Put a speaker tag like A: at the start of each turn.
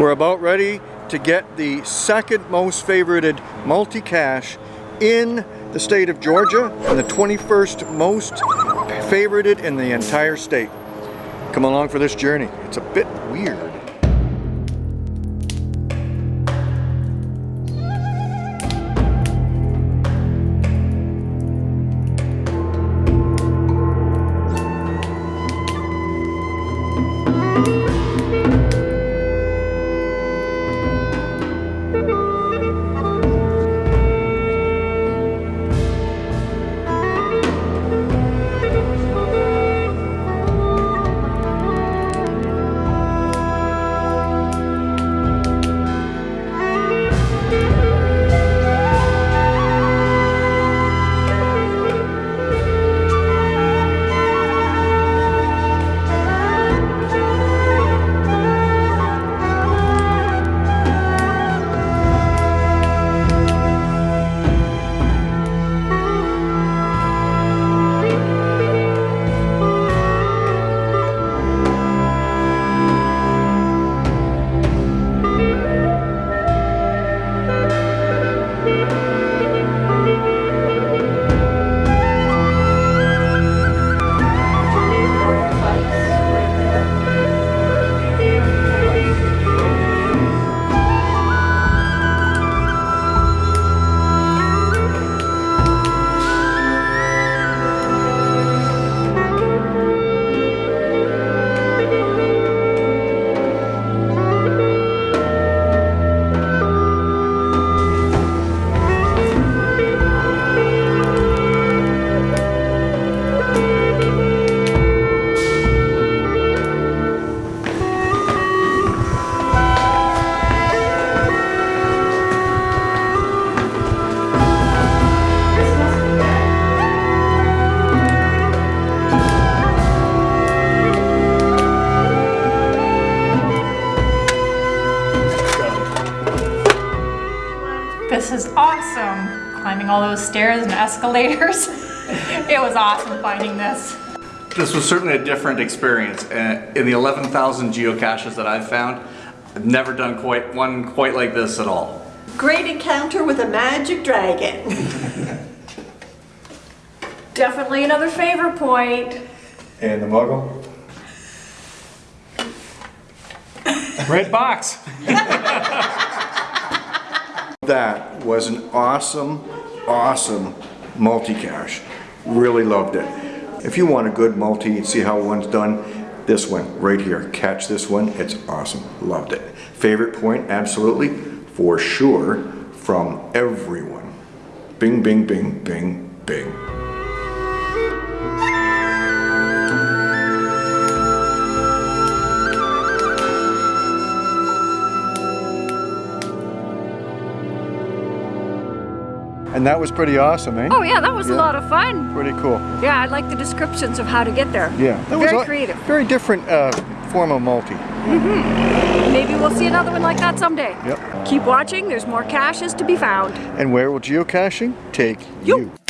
A: We're about ready to get the second most favorited multi-cache in the state of Georgia and the 21st most favorited in the entire state. Come along for this journey. It's a bit weird.
B: This is awesome. Climbing all those stairs and escalators. it was awesome finding this.
C: This was certainly a different experience. Uh, In the 11,000 geocaches that I've found, I've never done quite one quite like this at all.
D: Great encounter with a magic dragon.
B: Definitely another favorite point.
A: And the muggle?
E: Red box.
A: That was an awesome, awesome multi-cache. Really loved it. If you want a good multi and see how one's done, this one right here. Catch this one. It's awesome. Loved it. Favorite point? Absolutely. For sure. From everyone. Bing, bing, bing, bing, bing. And that was pretty awesome, eh?
B: Oh yeah, that was a lot of fun.
A: Pretty cool.
B: Yeah, I like the descriptions of how to get there.
A: Yeah. That
B: Very creative.
A: Very different uh, form of multi. Mm -hmm.
B: Maybe we'll see another one like that someday.
A: Yep.
B: Keep watching, there's more caches to be found.
A: And where will geocaching take
B: You.
A: you?